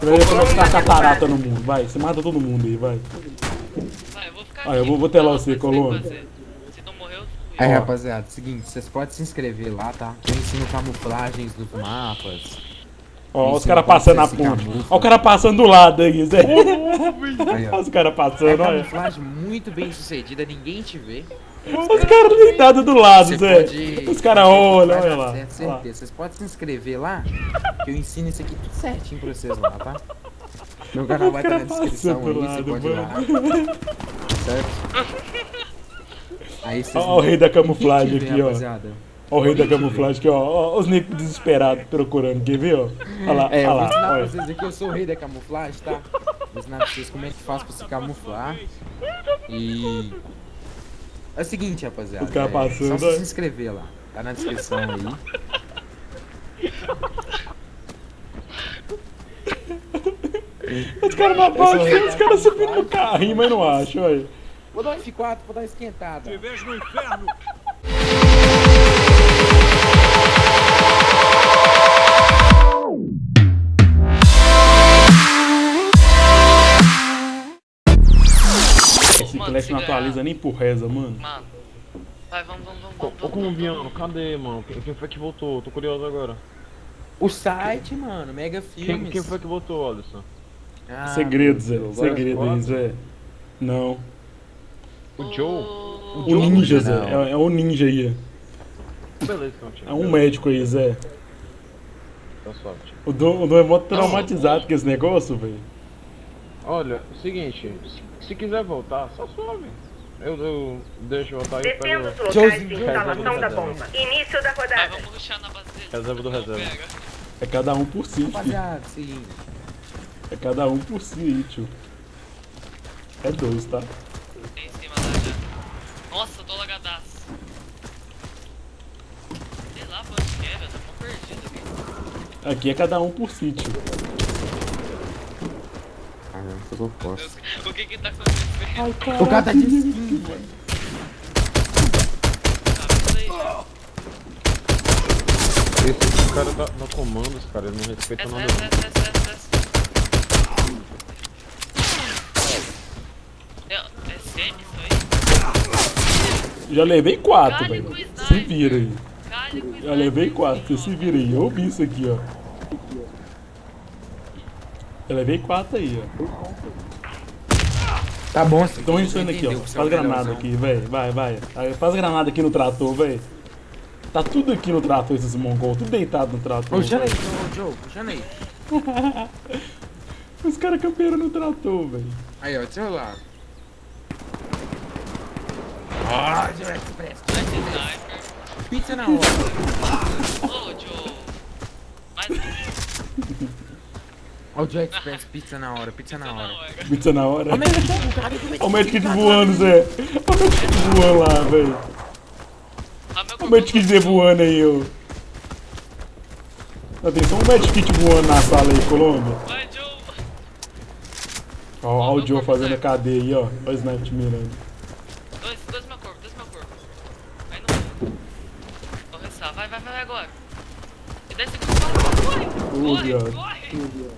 Vai ficar a catarata no mundo, vai. Você mata todo mundo aí, vai. Vai, eu vou ficar Ah, eu aqui, vou- vou telar você, o. Se não morrer, eu fui. Aí, Ó. rapaziada, seguinte, vocês podem se inscrever lá, tá? Eu ensino camuflagens dos mapas. Ó, os caras passando na ponte. Ó, o cara passando do lado aí, Zé. Olha os caras É passando, olha. camuflagem muito bem sucedida, ninguém te vê. Os caras deitados do lado, Zé. pode- Os caras olham, olha lá. certo, lá. certeza. Vocês podem se inscrever lá, que eu ensino isso aqui tudo certinho pra vocês lá, tá? Meu canal vai estar na cara descrição passando aí, do você lado, pode ir lá. Certo? Aí vocês Ó o rei da camuflagem aqui, ó. rapaziada. Ó o rei da camuflagem aqui, ó. Ó os nicos desesperados procurando, quer ver, ó? Olha lá, É, eu olha vou ensinar lá. pra vocês aqui, eu sou o rei da camuflagem, tá? Vou ensinar pra vocês como é que faz pra se camuflar. E... É o seguinte, rapaziada. Os caras é, passando, Só ó. se inscrever lá. Tá na descrição aí. Os caras na o base, rei os caras subindo no carrinho, mas não acham, olha. Vou dar um F4, vou dar uma esquentada. Esse Mano, Clash se não atualiza nem por reza, mano. Mano. Vai, vamos, vamos, vamos. Ô, vamos, ô vamos, colombiano, cadê, mano? Quem, quem foi que votou? Tô curioso agora. O site, mano, Mega Quem, Filmes. quem foi que votou, Alisson? Ah, Segredo, Zé. Segredo aí? Zé. Não. O Joe? O Joe ninja, Zé. É, é o ninja aí. Beleza, então. É um médico aí, Zé. Tá suave. O Dom, o Dom é mó traumatizado com esse negócio, velho. Olha, o seguinte, se, se quiser voltar, só suave. Eu, eu deixo voltar e pego. os locais Joezinho, de instalação da bomba. Início da rodada. vamos ruxar na base dele. Reserva do reserva. pega. É cada um por si. Rapaziada, seguinte. É cada um por si tio. É dois, tá? Tem em cima da já. Nossa, eu tô lagadaço. Sei lá pra onde que é, velho. Tô perdido aqui. Aqui é cada um por si, tio. Eu sou forte. O que que tá acontecendo? O cara tá de skin, velho. Esse, esse cara tá no comando, cara, ele não respeita Essa, nada. essa, essa, essa, essa, essa. É, semi isso aí? Já levei quatro, Cale velho. com o Se vira aí. Já levei quatro, você se vira aí. Eu vi isso aqui, ó. Eu levei quatro aí, ó. Tá bom, assim. Estão ensinando aqui, ó. Faz granada aqui, velho. Vai, vai. Faz granada aqui no trator, velho. Tá tudo aqui no trator, esses mongol. Tudo deitado no trator. Ô, aí, ô, Joe, aí. Os caras campearam no trator, velho. Aí, ó, do seu lado. Ah, Joe Express. Pizza na hora. Ô, Joe. Mais Ó, o Joe Express, pizza na hora, pizza na hora. Pizza na hora. Ô, o Olha o medkit voando, Zé. Olha o medkit voando lá, velho. Olha o medkit Zé voando aí, ó. Ó, Tem só um medkit voando na sala aí, Colômbia. Ó, ó o Joe fazendo a cadeia aí, ó. Olha o sniper te mirando. Dois, dois meu corpo, dois meu corpo. Aí não. Vou restar. Vai, vai, vai agora. E 10 segundos. Corre, corre, Ô, corre, corre.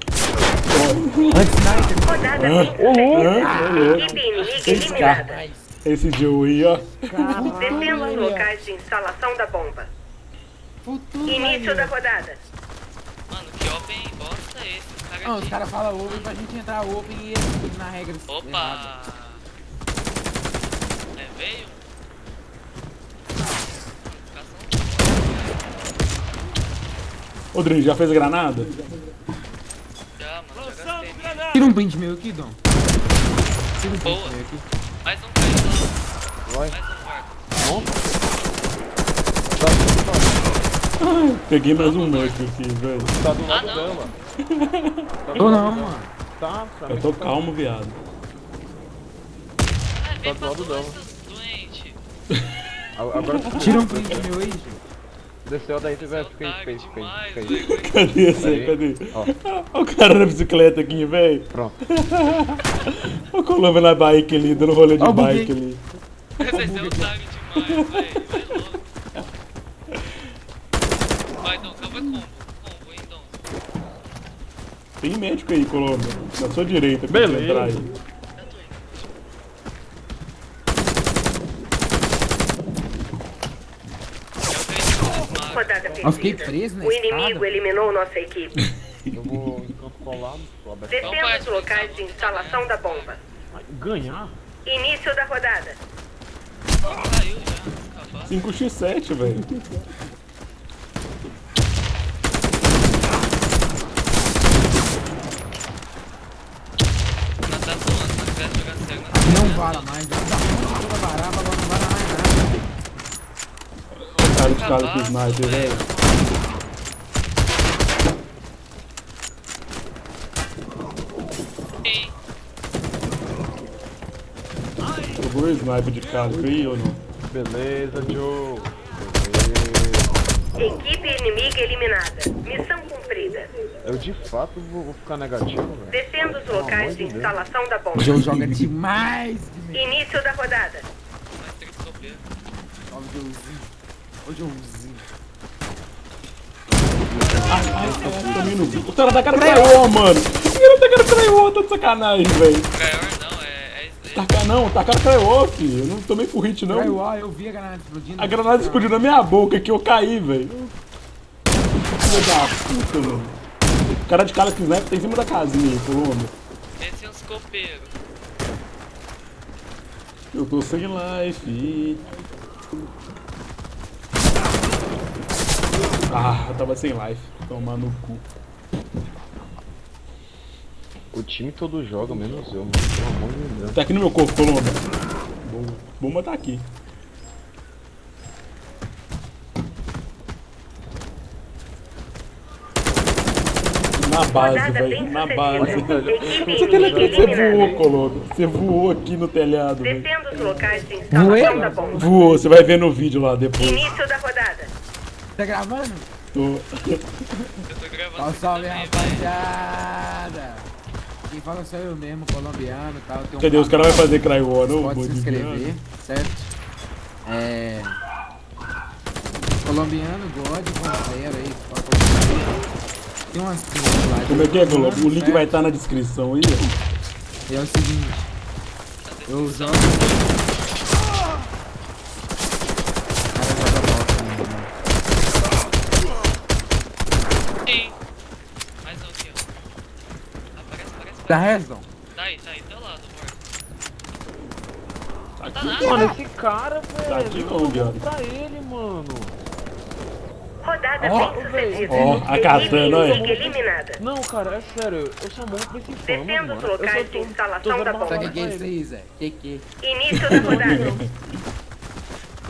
Anti-sniper. Rodada Hã? 5. Hã? Ô, louco. Equipe inimiga eliminada. Esse Joe aí, ó. Descendo os locais de instalação da bomba. Futuro, Início da rodada. Mano, que open bosta é esse? Os caras Não, os aqui. caras falam open pra gente entrar open e eles na regra. Opa! É, veio? Ô, Drin, já fez a granada? Já, mano, já gastei. minha. Tira um print meu aqui, Dom. Tira um print Boa. meu aqui. Mais um caiu lá. Vai. Mais um quarto. Peguei mais um médico aqui, velho. Tá do lado não. dela. Tá Tô não, mano. Tá, pra Eu mim tô tá. calmo, viado. Ah, vem do lado dela. Agora Tira um print meu aí, gente. Desceu daí, tiver, fica aí, Otário fica aí, fica aí, fica aí. velho. Cadê esse aí? Cadê? Ó. Olha o cara na bicicleta aqui, velho. Pronto. Olha o Colômbia na bike ali, dando rolê de bike ali. Vocês são otários demais, velho. Vai louco. Vai, Dom, calma combo. Combo, hein, Dom. Tem médico aí, Colômbia. Na sua direita, pra Beleza. você entrar aí. Eu tô indo. Eu vejo o Smart. Rodada perdida. Eu fiquei preso na O inimigo escada. eliminou nossa equipe. Eu vou em campo colado, aberto. Defenda os locais de instalação da bomba. Ganhar? Início da rodada. Caiu já. Acabou. 5x7, velho. Nós tá zoando, se nós tivesse jogando cego, nós Não tivesse- vara mais. Já tá muito toda varava, agora não vara mais nada. O cara de cara com Acabar, sniper, velho. Jogou o sniper de cara aí ou não? Beleza, Joe. Beleza. Equipe inimiga eliminada. Missão cumprida. Eu de fato vou, vou ficar negativo, velho. Defenda os locais de instalação da O bomba. Joe joga demais. Início da rodada. Mais três copeiros. Ó o Joezinho. Ô Joezinho. Também não vi. O cara da cara traiu, mano. O cara da cara traiu, tá de sacanagem, velho. Gaior não, é. é. Tacar não, tacar traiu, filho. Eu não tomei por hit, não. Traiu, eu vi a granada explodindo. A granada explodiu na minha boca que eu caí, velho. Filho da puta, mano. O cara de cara com sniper tá em cima da casinha aí, Colômbia. Desce uns copeiros. Eu tô sem life. Ah, eu tava sem life. Tomar no cu. O time todo joga, menos eu, mano. Pelo amor de Deus. Tá aqui no meu corpo, Colômbia. Bomba. Bomba tá aqui. Na base, velho. Na base. Você, inimiga você voou. Colômbia. Você voou aqui no telhado, velho. Defenda os locais de Voei, instalação da mano. bomba. Voou, você vai ver no vídeo lá depois. Início da rodada. Tá gravando? Tô. Eu tô gravando. Salve, aqui salve, também, rapaziada. Quem fala sou eu mesmo, colombiano e tal. Tem um Cadê? Os caras vão fazer cry war, não? Pode se inscrever, certo? É. Colombiano, God, com zero aí. Tem umas coisas lá. Como é que é, Colômbia? O link certo? vai estar na descrição aí. E é o seguinte, eu jogo. Cara, joga bosta mesmo, né? Sim. Mais um aqui, ó. Aparece, aparece, Tá. Resdon? Tá aí, tá aí, teu lado, amor. Tá Tá aqui, nada. Mano, esse cara, Tá aqui velho. não, viado. Pra ele, mano. Rodada Ó, bem sucedida. Ó, a Equipe katana, eliminada. Não, cara, é sério. Eu sou muito principal, Defenda mano. os Eu locais de instalação da bomba. Sabe o que é pra isso aí, Zé? Que que? Início da rodada.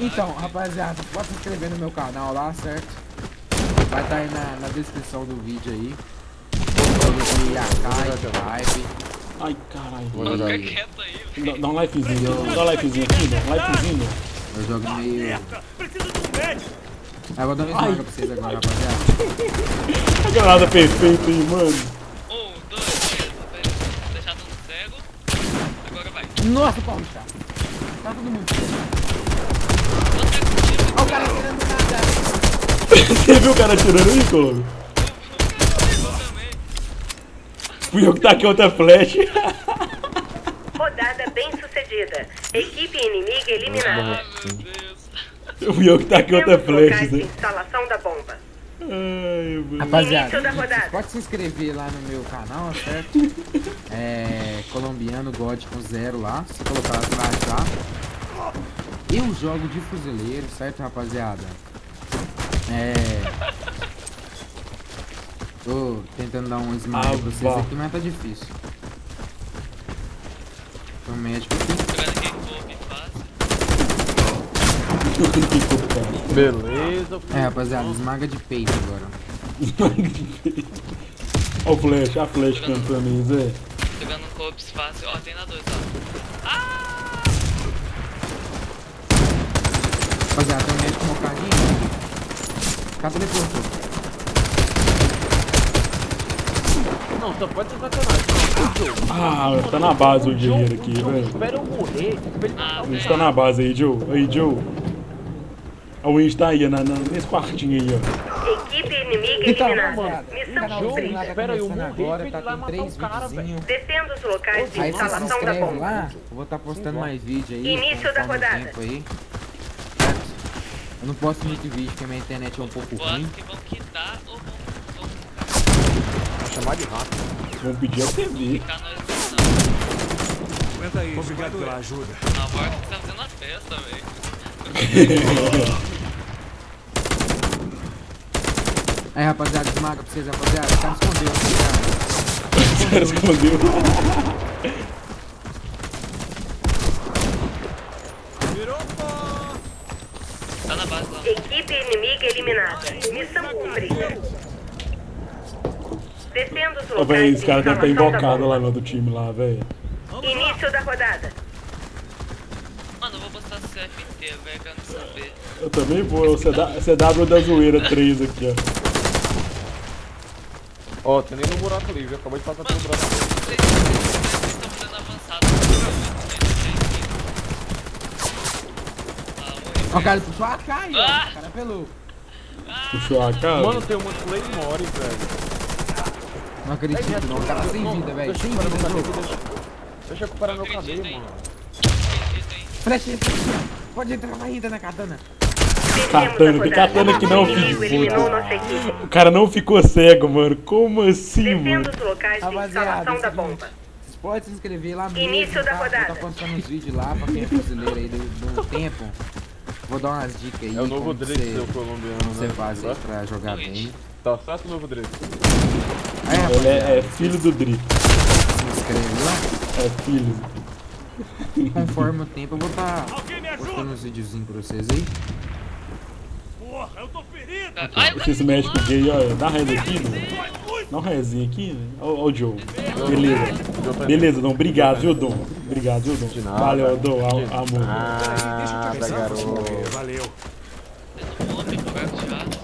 Então, rapaziada, pode se inscrever no meu canal lá, certo? Vai estar aí na, na descrição do vídeo aí. De AK, hype. Ai, caralho. Fica aí. quieto aí, velho. Dá, dá um lifezinho. Dá um lifezinho aqui, dá um lifezinho. Eu jogo meio. Ah, vou dar uma esmaga pra vocês agora, rapaziada. A granada perfeita aí, mano. Um, dois, três. Deixar todo cego. Agora vai. Nossa, Paulo, tá. Tá todo mundo. Contigo. Olha o cara tirando nada. Você viu o cara atirando aí, Colômbia? Eu também. Fui eu que taquei outra flash. Rodada bem sucedida. Equipe inimiga eliminada. Ai, meu Deus. Fui eu que taquei outra de Né? instalação da bomba. Ai, mano. Rapaziada, Início da rodada. vocês podem se inscrever lá no meu canal, certo? É. Colombiano God com zero lá. Se colocar atrás lá. Eu jogo de fuzileiro, certo, rapaziada? É. Tô tentando dar um smile Ah, pra vocês aqui, mas tá difícil. Tô médico aqui. Beleza, É, rapaziada, esmaga de peito agora. Olha o flash, a flash cantando aí, Zé. Jogando um copes fácil. Ó, tem na dois, ó. Ah! Rapaziada, tem um médico mocadinho. Cadê ele Não, só pode ser sacanagem. O Joe. Ah, tá na base o dinheiro aqui, velho. Espera eu morrer. Ah, o tá na base aí, Joe. Aí, Joe. A Winch tá aí, na, na- nesse quartinho aí, ó. Equipe inimiga Então, eliminada. Missão cumprida. tá Pera aí, eu morri, agora, tá lá com matar três o cara, videozinhos. Defenda os locais de Aí você se instalação da inscreve bomba. lá, eu vou estar postando mais vídeo aí. Início da o rodada. tempo aí. Certo? Eu não posto muito vídeo porque minha internet é um pouco ruim. que vão quitar ou vão, vão Vou chamar de rato. Vão pedir a TV. ficar nós não. Aguenta aí, obrigado pela ajuda. Na morte que tá fazendo uma festa, velho. Aí, rapaziada, desmaga pra vocês, rapaziada. Tá me escondendo, rapaziada. Os caras escondeu. Tá na base lá. Equipe inimiga eliminada. Missão cumprida. Defenda os Ô, velho, locais esse cara deve estar invocado lá no outro time lá, velho. Início da rodada. Mano, eu vou postar CFT, velho, quero não saber. Eu também vou, o CW CW da zoeira 3 aqui, ó. Ó, tem nem no buraco livre, acabou de passar pelo buraco livre. vocês estão fazendo avançado. Ó, o cara puxou a AK aí, ó. Ah! O cara pelou. Puxou a cara. Mano, tem um monte de Claymore, velho. Não acredito, não. O cara sem vida, velho. Deixa Sem eu recuperar vida, meu jogo. cabelo. Deixa, eu recuperar meu cabelo, mano. Flecha. Pode entrar na ida na katana. Katana, tem katana que não, filho. equipe. O cara não ficou cego, mano. Como assim, mano? De Rapaziada, instalação é da bomba. seguinte, Vocês podem se inscrever lá mesmo, Início tá? da rodada. Vou tá postando uns vídeos lá pra quem é brasileiro aí do, do tempo. Vou dar umas dicas aí. É o novo Drake, seu colombiano, Você né? faz aí Tá? pra jogar bem. Tá certo o novo Drake? Aí, Ele é, é filho do Drick. se inscreve lá. É filho. Conforme o tempo eu vou estar me postando uns videozinhos pra vocês aí. Porra, eu tô ferido! Ai, o tá médicos lá. gay, olha, dá reza aqui, né? Dá um rezinho aqui, né? Ó, ó o Joe. Beleza. Beleza, Dom. Obrigado, viu, Dom? Obrigado, viu, Dom? Valeu, Dom. Am- Amor. Deixa eu Ah. Valeu. Tem um homem com garfo de aço.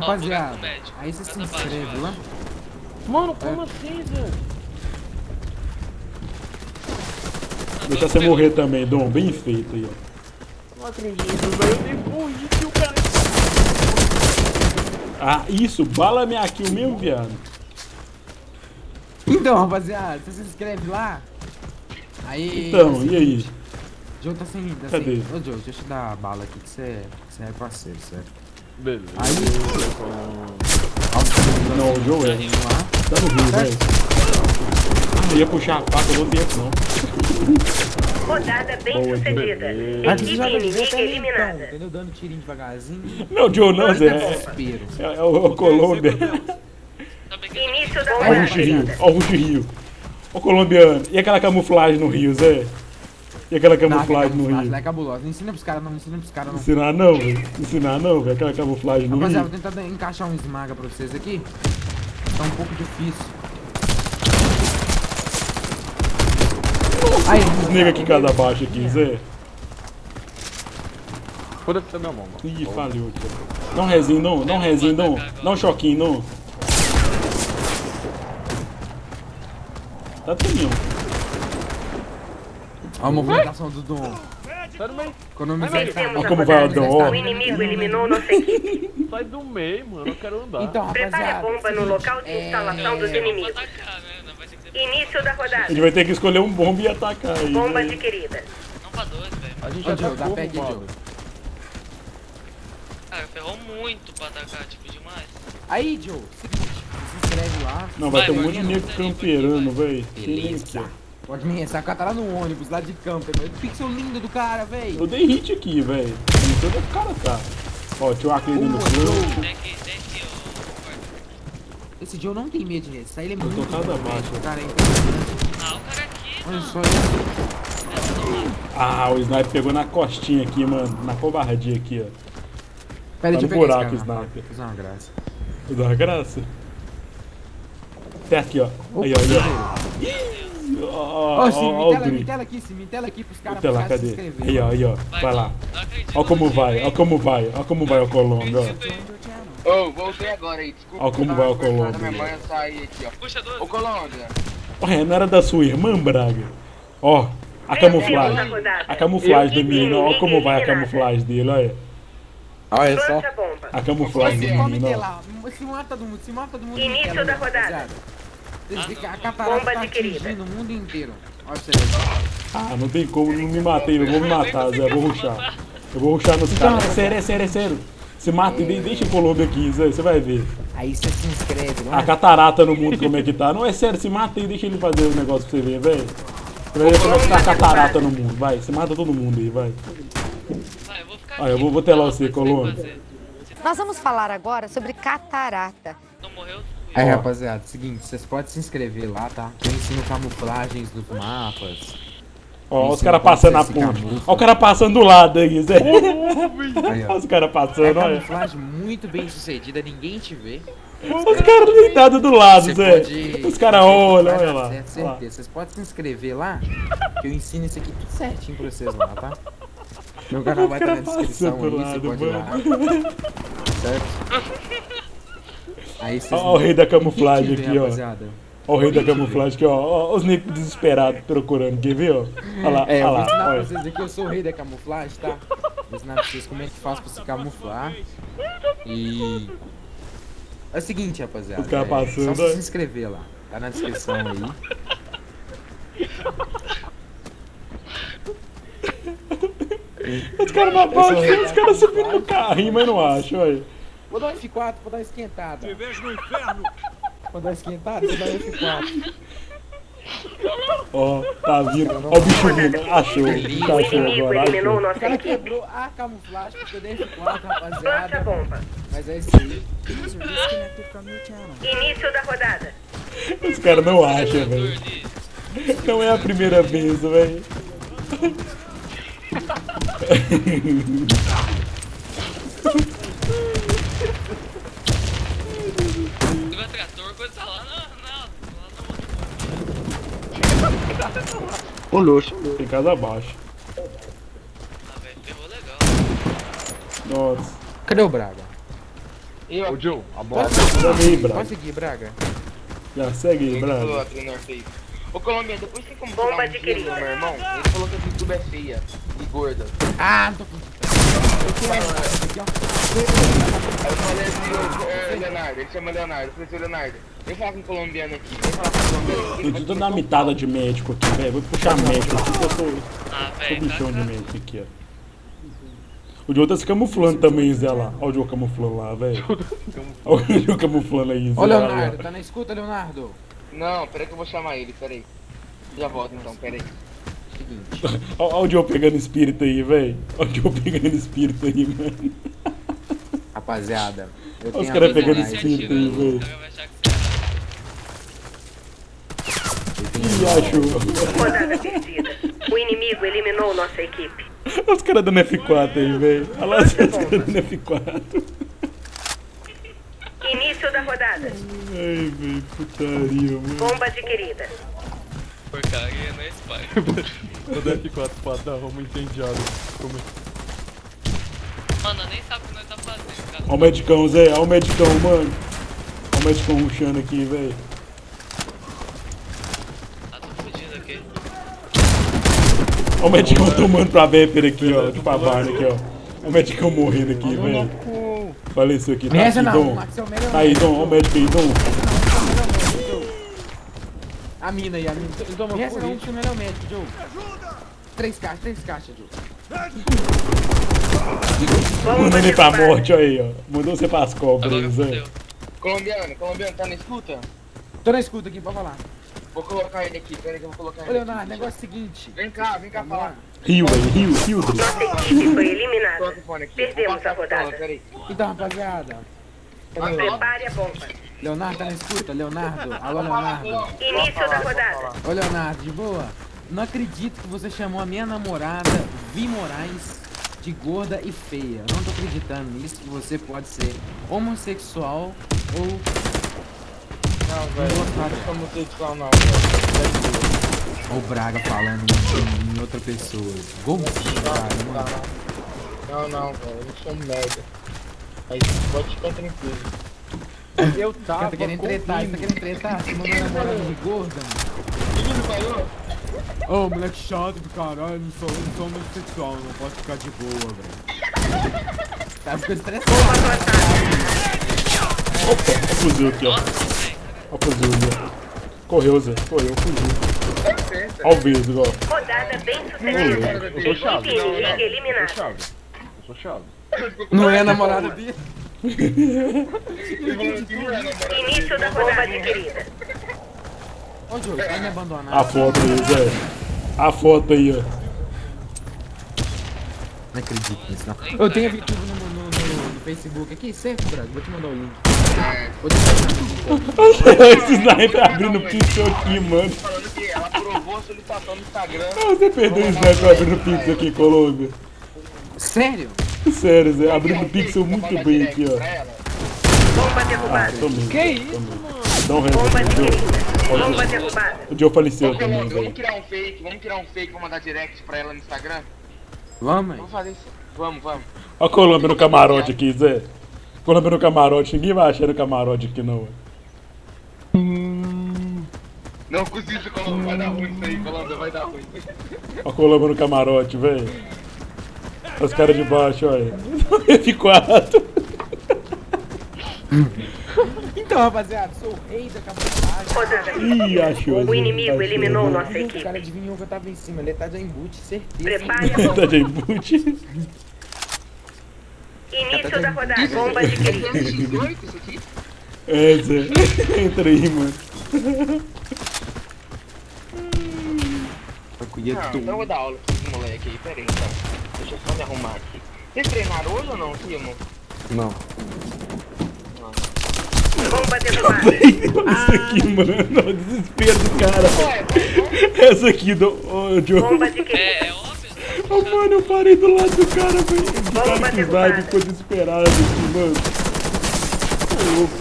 Rapaziada, Ó, aí você se inscreve lá. Mano, como assim, velho? Deixa você morrer também, Dom. Bem feito aí, ó. Não acredito, velho. Eu nem fugi que o cara. Ah, isso. Bala minha kill mesmo, viado. Então, rapaziada, você se inscreve lá. Aí. Então, e aí? Joe tá sem. Tá Cadê? sem... Ô, Joe, deixa eu te dar a bala aqui que você, que você é parceiro, certo? Beleza. Aí. Não, o Joe é. Tá no rio, velho. Eu ia puxar a faca, eu não tenho não. Rodada bem Boa, sucedida. Equipe inimiga eliminada. entendeu? Dando tirinho devagarzinho. Não, Joe não, Zé. É, Desespero. é, é o Colômbia. Sabe que Início da Ó o Rio. Ó o Rio. Ó o colombiano. E aquela camuflagem no rio, Zé? E aquela Não, aquela camuflagem no camuflagem rio? lá é cabulosa. Não ensina pros caras não, não ensina pros caras não. Ensinar não, velho. Ensinar não, velho. Aquela camuflagem no Rapaziada, rio. vou tentar encaixar um esmaga pra vocês aqui. Tá um pouco difícil. Aí, nega aqui casa abaixo aqui, Zé. Foda-se meu mão, mano. Ih, falhou aqui. Dá um rezinho, não. Dá um rezinho, não. Dá um choquinho, não. Tá Ó a movimentação do Dom. Sai do meio. Economizar Ó a como vai o Dom. O inimigo eliminou nossa equipe. Sai do meio, mano. Eu quero andar. Então, Prepare a bomba no local de instalação dos Vou inimigos. né? Início da A rodada. gente vai ter que escolher um bomba e atacar aí. Bomba adquirida. não pra dois, velho. A gente já tá dá peg, como, Joe. Cara, ferrou muito pra atacar, tipo, demais. Aí, Joe, seguinte, se inscreve lá. Não, vai Vai, ter um monte de nego vai, camperando, velho. Beleza. Pode me ressacar, tá lá no ônibus, lá de campo. velho. Pixel lindo do cara, velho. Eu dei hit aqui, velho. Não sei onde é que o cara tá. Ó, tinha o aqui, ó. Esse Joe não tem medo de ressar, ele é tô muito bom, velho. Cara, é. Ah, o cara aqui, Olha só isso. Ah, o sniper pegou na costinha aqui, mano. Na covardia aqui, ó. Pera Tá no eu buraco, cara. sniper. Vou fazer uma graça. Dá uma graça. Até aqui, ó. Aí, ó, aí, ó. Ó, ó, Ô, sim, ó, me ó o tela, me Dri. tela aqui, sim, me tela aqui pros caras lá, caras se cadê? inscreverem. Aí, ó, aí, ó. Vai, Vai lá. Ó como vai, ó como vai, ó como vai o Colômbia, ó. Ô, voltei agora aí, desculpa. Ó como vai o. Puxa dois. Ô, Colômbia, Ué, não era da sua irmã, Braga? Ó, a camuflagem. A camuflagem do menino, ó como vai a camuflagem dele, olha. Olha só. A camuflagem do menino, ó. Se mata todo mundo, se mata todo mundo. Início da rodada. A catarata Bomba tá adquirida. atingindo o mundo inteiro. Olha você. Ah, não tem como, não me matei, não vou me matar, Zé, vou ruxar. Eu vou ruxar nos caras. É sério, é sério, é sério. Se mata e de- deixa o Colômbia aqui, Zé, você vai ver. Aí você se inscreve A lá. catarata no mundo como é que tá. Não, é sério, se mata e deixa ele fazer o negócio pra você ver, velho. Você vai ver como é que tá a catarata no mundo, vai. Você mata todo mundo aí, vai. Vai, eu vou ficar Ah, eu vou- vou telar você, fazer. Nós vamos falar agora sobre catarata. Não morreu, Aí, Ó. rapaziada, seguinte, vocês podem se inscrever lá, tá? Eu ensino camuflagens dos mapas. Ó, os caras passando na se ponte. Ó, o cara passando do lado aí, Zé. Aí, ó. Olha os caras É passando, olha. camuflagem muito bem sucedida, ninguém te vê. Os caras deitados do lado, Você Zé. pode. Os caras olham, vai olha dar lá. certo, Olha lá. certeza. Vocês podem se inscrever lá, que eu ensino isso aqui tudo certinho pra vocês lá, tá? Meu canal vai estar na cara descrição passando aí, do você lado, pode ir lá. Certo? Aí vocês Ó, o rei da camuflagem aqui, ó. rapaziada. Ó o rei da camuflagem aqui, ó. Ó, os negros desesperados procurando, quer ver, ó? Olha lá, É, eu olha vou ensinar lá, pra olha. vocês aqui, eu sou o rei da camuflagem, tá? Vou ensinar pra vocês como é que faz pra se camuflar. E. É o seguinte, rapaziada. Os caras é passando, Só ó. você se inscrever lá. Tá na descrição aí. Os caras na os caras subindo no carrinho, mas não acham, olha. Vou dar um F4, vou dar uma esquentada. Te vejo no inferno. Vou dar uma esquentada, vou dar um F4. Ó, tá vindo. Ó o bicho vindo. Achou. O bicho O achou inimigo agora, eliminou achou. O nossa cara equipe. quebrou a camuflagem porque eu dei F4, Plante a rapaziada. bomba. Mas é isso aí. Início da rodada. Os caras não acham, velho. Não é a primeira vez, velho. Se tiver trator, coisa lá na. na lá no Ô, luxo. Tem casa abaixo. Ah, velho, ferrou legal. Nossa. Cadê o Braga? E ó, Ô, Joe, a bola. Aí, Braga. Pode seguir, Braga. Já segue Braga. Ô, Colômbia, depois tem como Bomba adquirida. meu irmão? Ele falou que a YouTube é feia e gorda. Ah, não tô com. Aí eu falei assim, Leonardo, ele chama Leonardo. Eu falei assim, Leonardo, vem falar com o colombiano aqui, vem falar com o colombiano aqui. Eu tô dando uma mitada de médico aqui, velho. Vou puxar médico aqui, eu sou, Ah, sou bichão de tá. médico aqui, ó. O Joe tá se camuflando também, Zé lá. Olha o Joe camuflando lá, velho. Olha o Joe camuflando aí, Zé. Ô, Leonardo, ó. tá na escuta, Leonardo? Não, peraí que eu vou chamar ele, peraí. Já volto então, peraí. Seguinte. Olha o Joe pegando espírito aí, velho. Olha o Joe pegando espírito aí, mano. Rapaziada, eu Olha os caras pegando espírito aí, velho. Ih, achou. Rodada perdida. O inimigo eliminou nossa equipe. Olha os caras dando F4 aí, velho. Olha lá os caras dando F4. Início da rodada. Ai, velho, putaria, mano. Bomba adquirida. Porcaria, não é Spy. Todo F4 pra dar uma incendiada. Mano, nem sabe o que nós tá fazendo, cara. Olha o medicão, Zé. Olha o medicão, mano. Olha o medicão ruxando aqui, velho. Ah, tô fudido aqui. Olha o medicão tomando pra Viper aqui, ó. De pavana aqui, ó. Olha o medicão morrendo aqui, velho. Faleceu aqui. Tá aqui, não, Dom. É. Tá aí, Dom. Olha o médico aí, Dom. A mina aí, a mina. Essa por não isso. é o melhor médico, Joe. Três caixas, três caixas, Joe. Bomba Mandando ele pra morte, aí, ó. Mandou você pras cobras, fudeu. Colombiano, colombiano, tá na escuta? Tô na escuta aqui, pode falar. Vou colocar ele aqui, peraí que eu vou colocar Ô, ele Leonardo, aqui. negócio é o seguinte. Vem cá, vem cá falar. Rio, velho. Rio, Rio. Nossa equipe foi eliminada. O. Perdemos a rodada. Então, rapaziada. Cadê o Prepare a bomba. Leonardo tá na escuta, Leonardo. Alô, Leonardo. Início da rodada. Ô, Leonardo, de boa. Não acredito que você chamou a minha namorada, Vi Moraes, de gorda e feia. Eu não tô acreditando nisso, que você pode ser homossexual ou... Não, velho, não sou homossexual não, velho. Ou Braga falando em, outra pessoa. Golzinho, cara, Não, mano. não, não, não, velho, eu sou um merda. Mas pode ficar tranquilo. Eu Você tava tá querendo tretar, você tá querendo tretar? Você mandou a namorada de gorda, mano. Menino falou? Ô, moleque chato do caralho, não sou, não sou homossexual, não posso ficar de boa, velho. Tá ficando estressado. Opa, o fuzil aqui, ó. Olha o fuzil ali, ó. Correu, Zé. Correu, fugiu. Olha o vidro, ó. Rodada bem sucedida. Eu sou chave. Eu sou chave. Eu sou chave. Não é a namorada dele? Início da rodada adquirida. Ô, Diogo, vai me abandonar. A foto aí, Zé. A foto aí, ó. Não acredito nisso, não. Eu tenho vídeo no, no, no, no Facebook aqui, certo, Braga? Vou te mandar o link. Vou te mandar. Esse sniper abrindo pixel aqui, mano. Falando que ela aprovou a solicitação no Instagram. Ah, Você perdeu o sniper abrindo pixel aqui, Colômbia. Sério? Sério, Zé. Abrindo pixel muito bem aqui, ó. Bomba Ah, derrubada. tomei. Que isso? Dá um Bomba adquirida. Bomba derrubada. O Joe faleceu também, Vamos criar um fake, vamos criar um fake, vou mandar direct pra ela no Instagram. Vamos. Vamos fazer isso. Vamos, vamos. Olha a Colômbia no camarote aqui, Zé. Colômbia no camarote. Ninguém vai achar no camarote aqui, não. Não cozinha Colômbia, vai dar ruim isso aí, Colômbia, vai dar ruim. Olha a Colômbia no camarote, velho. Os caras de baixo, olha. F4. Então, rapaziada, sou o rei da. Rodada. Ih, achou. O Zé. inimigo Achou. eliminou nossa O equipe. cara adivinhou que eu tava em cima, ele tá de embute, certeza. Prepare a. Tá de boot. Início da rodada. Bomba adquirida. 18 isso aqui? É, Zé. Entra aí, mano. Eu colher Não, tudo. então eu vou dar aula pra esse moleque aí, pera aí então. Deixa eu só me arrumar aqui. Vocês treinaram hoje ou não, Timo? Não. Bomba derrubada. Isso aqui, mano. Olha o desespero do cara. Essa aqui do. Ô, Joe. Bomba adquirida. É, é óbvio. Ô, mano, eu parei do lado do cara, velho. O cara que vai ficou desesperado aqui, mano. Tô louco.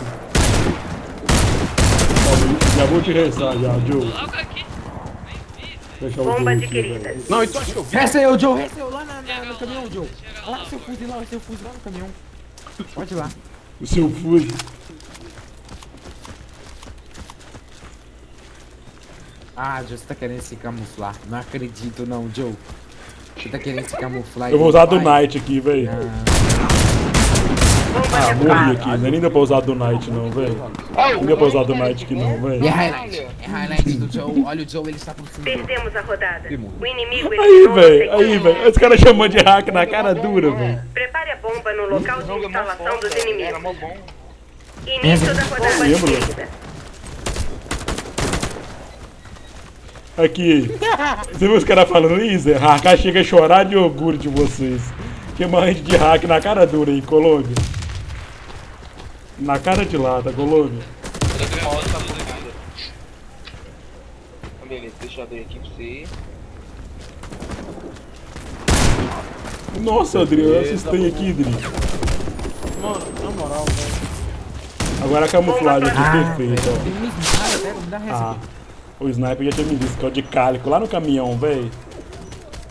Ó, Já vou te rezar já, Joe. Logo aqui. O Bomba adquirida. Não, então acho que eu vi. Resta eu, Joe, resta eu lá na, na- no caminhão, lá, Joe. Lá lá, seu fuzil lá, seu fuzil lá no caminhão. Pode ir lá. O seu fuso. Ah, Joe, você tá querendo se camuflar. Não acredito não, Joe. Você tá querendo se camuflar. Eu vou usar do Knight aqui, velho. Bomba Ah, morri derrubada. aqui. Não é nem dá pra usar do Knight, não, velho. Não dá pra usar do Knight aqui, não, velho. é highlight. É highlight do Joe. Olha o Joe, ele está por cima. Perdemos a rodada. O inimigo Aí, velho. Aí, velho. Os caras chamando de hack na cara dura, velho. Prepare a bomba no local de é instalação dos inimigos. Início da rodada adquirida. Aqui. Você viu os caras falando isso? Hack chega a chorar de orgulho de vocês. Chama a gente de hack na cara dura aí, Colômbia. Na cara de lata, Colômbia. Eu tô gravando tudo aqui. Ah, Beleza, deixa eu abrir aqui pra você. Nossa, Adriano, assistei aqui, Adri. Mano, na moral, velho. Agora a camuflagem aqui Ah, perfeita, velho. ó. Ah, o sniper já tinha me visto, que é o de cálico, lá no caminhão, velho.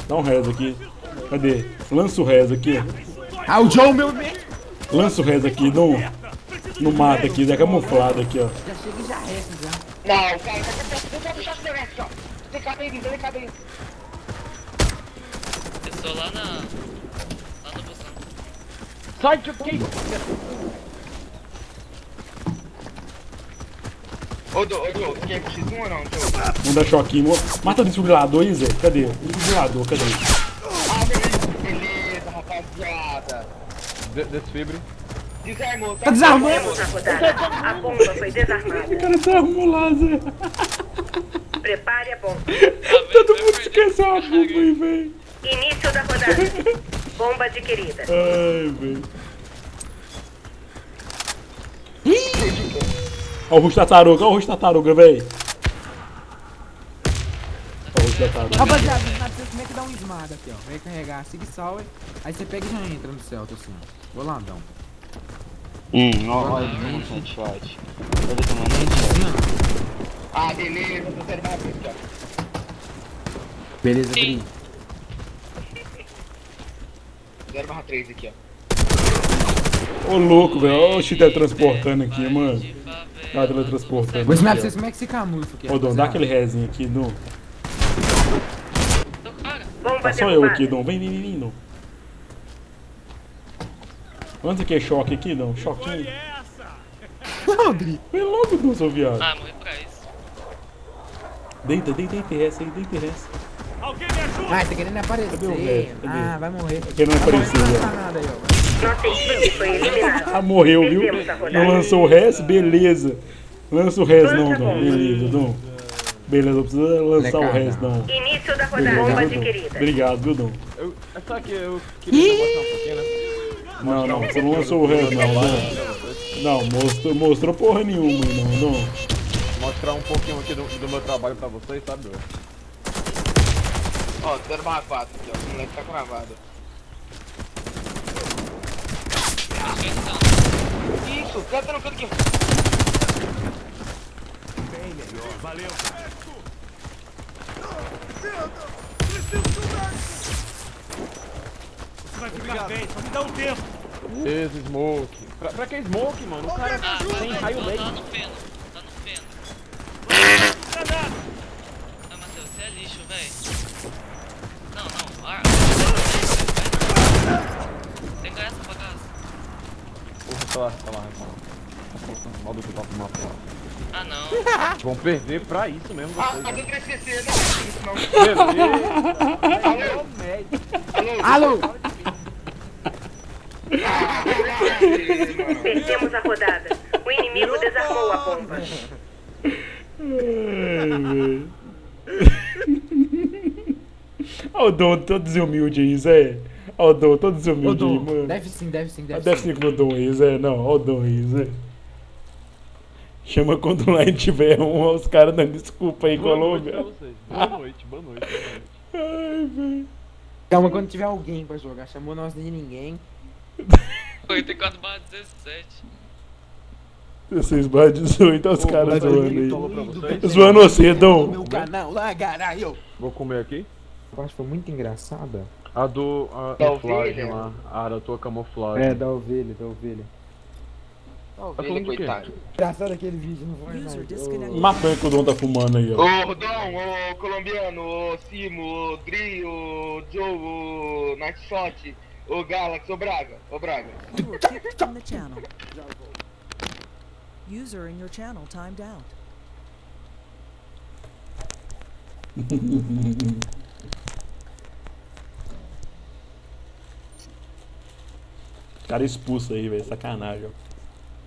Dá um reza aqui. Cadê? Lança o reza aqui. Ah, o Joe, meu bem. Lança o reza aqui, no, no mato aqui, é camuflado aqui, ó. Já chega e já resta, já. Não, cara, deixa eu puxar esse negócio aqui, ó. Tem cada aí, tem cada aí. Eu sou lá na. Lá no busão. Sai, tio, que Ô, Dô, ô, Dô, quer X1 ou não, Dô? Vamos dar choquinho. mo- Mata o desfibrilador aí, Zé. Cadê? O desfibrilador, cadê? Ah, beleza, beleza, rapaziada. De desfibre. Desarmou, Tá desarmando. A bomba foi desarmada. O cara tá arrumou lá, Zé. Prepare a bomba. Todo mundo esqueceu a bomba aí, velho. Início da rodada. Bomba adquirida. Ai, velho. Olha o rosto tartaruga, olha o rosto velho. O rosto tartaruga. Rapaziada, sabe como é que dá um esmaga aqui, ó. Vem carregar, siga e salve. Aí você pega e já entra no Celta, assim, ó. Golandão. Hum, ó, olha, vamos headshot. Vou tomar headshot. Ah, beleza, tô abrir aqui, ó. Beleza, Bri. 0 barra 3 aqui, ó. Ô, louco, velho. Olha o X teletransportando aqui, mano. Ah, teletransportando. Vou aqui, vocês como é que se camufla aqui. Ô, Dom, dá aquele rezinho aqui, Dom. Tá só eu aqui, Dom. Vem, vem, vem, vem, Dom. Quanto que é choque aqui, não? Choquinho. Essa! Foi logo, Dom, seu viado. Ah, morri pra isso. Deita, deita, deita essa aí, deita essa. Alguém me ajuda! Ah, tá querendo Cadê o aparecer. resto? Cadê? Ah, vai morrer. Querendo Vai morrer, aparecer, eliminada. Ah, morreu, viu? Não lançou o res? Beleza. Lança o res não, Dom. Beleza, Dom. Beleza, não precisa lançar o res não. Início da rodada. Beleza, adquirida. Obrigado, viu, Dom? Eu, é só que eu queria negociar um pouquinho, né? Não, não, você não lançou o res não, Dom. Não, mostrou, mostrou porra nenhuma, não, Dom. Mostrar um pouquinho aqui do, do meu trabalho pra vocês, sabe? Ó, 0/4 aqui, ó. O moleque tá cravado. Isso, canta no canto aqui. Bem melhor, valeu. Você vai ficar bem, só me dá um tempo. Esse smoke. Pra, pra que smoke, mano? O cara Ah, tem vai, raio laser. tá no feno. Tá no feno. Granada! Ah, Matheus, você é lixo, véi. Não, não. Ah, tem que ganhar essa bagaça. Porra, tá lá, tá lá, tá lá. Mal do que tá fumando fora. Ah, não. Vão perder pra isso mesmo Ah, vocês. a né? do 3CC, não, isso não. Alô? Alô? Alô! Perdemos a rodada. O inimigo desarmou a bomba. Olha o Dom todo desumilde aí, Zé. Olha o Dom todo desumilde aí, mano. deve sim, deve sim, deve, Deve sim. ser com o Dom aí, Zé. Não, olha o Dom aí, Zé. Chama quando lá tiver um, os caras dando desculpa aí, Boa Colômbia. Boa noite, boa noite, boa noite. Ai, velho. Calma, quando tiver alguém pra jogar, chamou nós de ninguém. 84 barra 17. 16 barra 18, olha os caras zoando aí. Zoando você, Dom. Meu canal lá, caralho! Vou comer aqui. Eu acho que foi muito engraçada. A do. A Da camuflagem ovelha? lá. A da tua camuflagem. É, da ovelha, da ovelha. Ele, do quê? coitado. Engraçado aquele vídeo, não foi não. Maconha que o Dom tá fumando aí, ó. Ô, Dom, ô, colombiano, ô, Simo, ô, Dri, ô, Joe, ô, Nightshot, ô, Galaxy, ô, Braga, ô, Braga. You were kicked from the channel. User in your channel timed out. Cara expulso aí, velho. Sacanagem, ó.